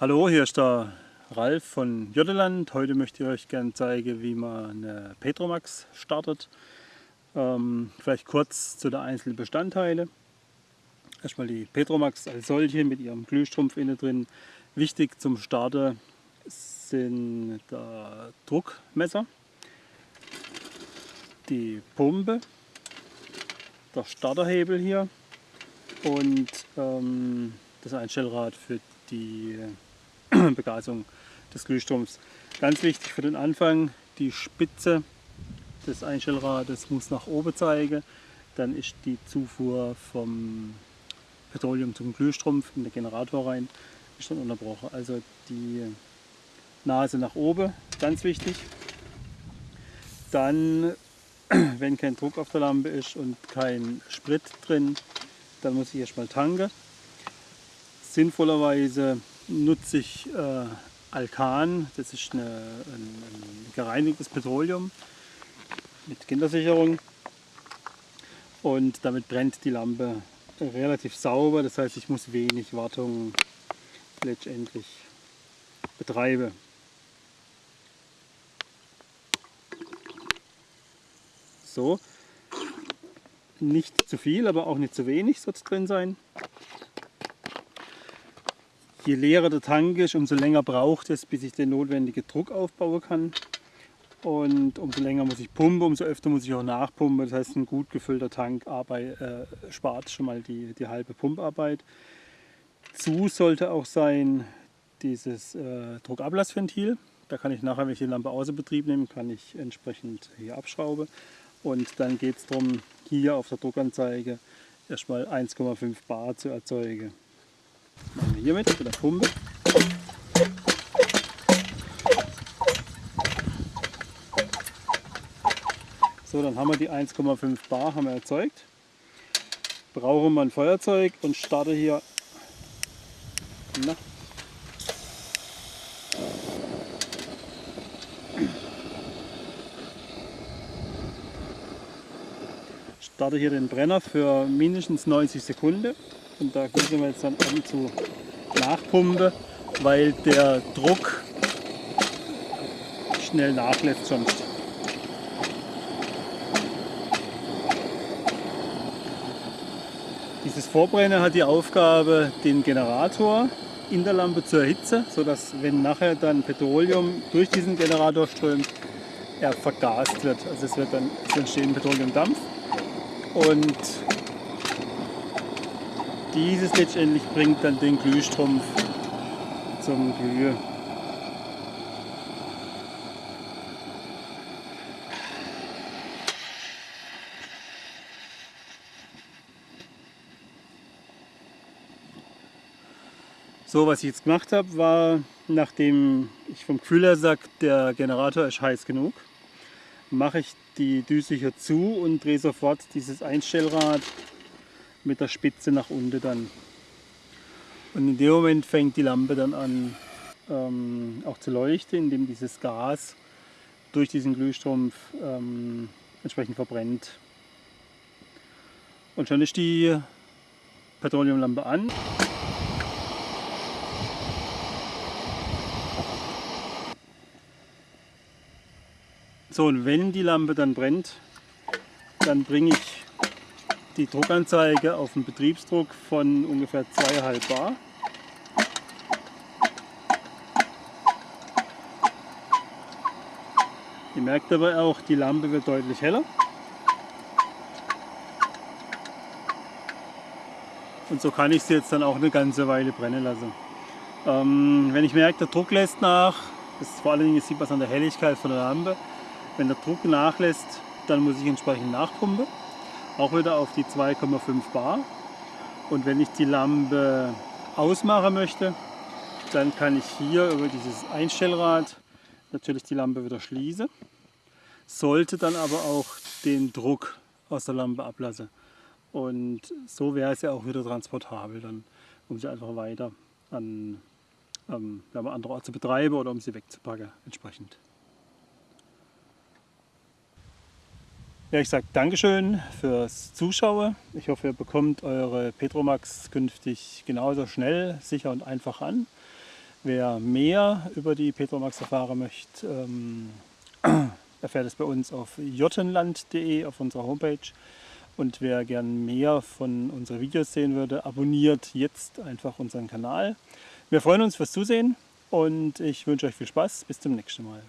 Hallo, hier ist der Ralf von Jotteland. Heute möchte ich euch gerne zeigen, wie man eine Petromax startet. Ähm, vielleicht kurz zu den einzelnen Bestandteilen. Erstmal die Petromax als solche mit ihrem Glühstrumpf innen drin. Wichtig zum Starten sind der Druckmesser, die Pumpe, der Starterhebel hier und ähm, das Einstellrad für die Begasung des Glühstroms. Ganz wichtig für den Anfang, die Spitze des Einstellrades muss nach oben zeigen. Dann ist die Zufuhr vom Petroleum zum Glühstrumpf in den Generator rein ist dann unterbrochen. Also die Nase nach oben, ganz wichtig. Dann, wenn kein Druck auf der Lampe ist und kein Sprit drin, dann muss ich erstmal tanken. Sinnvollerweise nutze ich äh, Alkan, das ist eine, ein, ein gereinigtes Petroleum mit Kindersicherung und damit brennt die Lampe relativ sauber, das heißt ich muss wenig Wartung letztendlich betreiben. So, nicht zu viel, aber auch nicht zu wenig soll es drin sein. Je leerer der Tank ist, umso länger braucht es, bis ich den notwendigen Druck aufbauen kann. Und umso länger muss ich pumpen, umso öfter muss ich auch nachpumpen. Das heißt, ein gut gefüllter Tank Arbeit, äh, spart schon mal die, die halbe Pumparbeit. Zu sollte auch sein dieses äh, Druckablassventil. Da kann ich nachher, wenn ich die Lampe außer Betrieb nehme, kann ich entsprechend hier abschrauben. Und dann geht es darum, hier auf der Druckanzeige erstmal 1,5 Bar zu erzeugen. Machen wir hier mit, der Pumpe. So, dann haben wir die 1,5 Bar haben wir erzeugt. Brauchen wir ein Feuerzeug und starte hier. Na. Starte hier den Brenner für mindestens 90 Sekunden und da gießen wir jetzt dann an zu Nachpumpe, weil der Druck schnell nachlässt sonst. Dieses Vorbrennen hat die Aufgabe, den Generator in der Lampe zu erhitzen, sodass wenn nachher dann Petroleum durch diesen Generator strömt, er vergast wird. Also es wird dann es Petroleumdampf und dieses letztendlich bringt dann den Glühstrumpf zum Glühen. So, was ich jetzt gemacht habe, war, nachdem ich vom Gefühl her sage, der Generator ist heiß genug, mache ich die Düse hier zu und drehe sofort dieses Einstellrad mit der Spitze nach unten dann. Und in dem Moment fängt die Lampe dann an ähm, auch zu leuchten, indem dieses Gas durch diesen Glühstrumpf ähm, entsprechend verbrennt. Und schon ist die Petroleumlampe an. So, und wenn die Lampe dann brennt, dann bringe ich die Druckanzeige auf einen Betriebsdruck von ungefähr 2,5 Bar. Ihr merkt aber auch, die Lampe wird deutlich heller. Und so kann ich sie jetzt dann auch eine ganze Weile brennen lassen. Ähm, wenn ich merke, der Druck lässt nach, das ist vor allen Dingen sieht man an der Helligkeit von der Lampe, wenn der Druck nachlässt, dann muss ich entsprechend nachpumpen auch wieder auf die 2,5 Bar. Und wenn ich die Lampe ausmachen möchte, dann kann ich hier über dieses Einstellrad natürlich die Lampe wieder schließen. Sollte dann aber auch den Druck aus der Lampe ablassen. Und so wäre es ja auch wieder transportabel, dann, um sie einfach weiter an ähm, andere Orte zu betreiben oder um sie wegzupacken entsprechend. Ja, ich sage Dankeschön fürs Zuschauen. Ich hoffe, ihr bekommt eure Petromax künftig genauso schnell, sicher und einfach an. Wer mehr über die Petromax erfahren möchte, ähm, erfährt es bei uns auf jottenland.de auf unserer Homepage. Und wer gern mehr von unseren Videos sehen würde, abonniert jetzt einfach unseren Kanal. Wir freuen uns fürs Zusehen und ich wünsche euch viel Spaß. Bis zum nächsten Mal.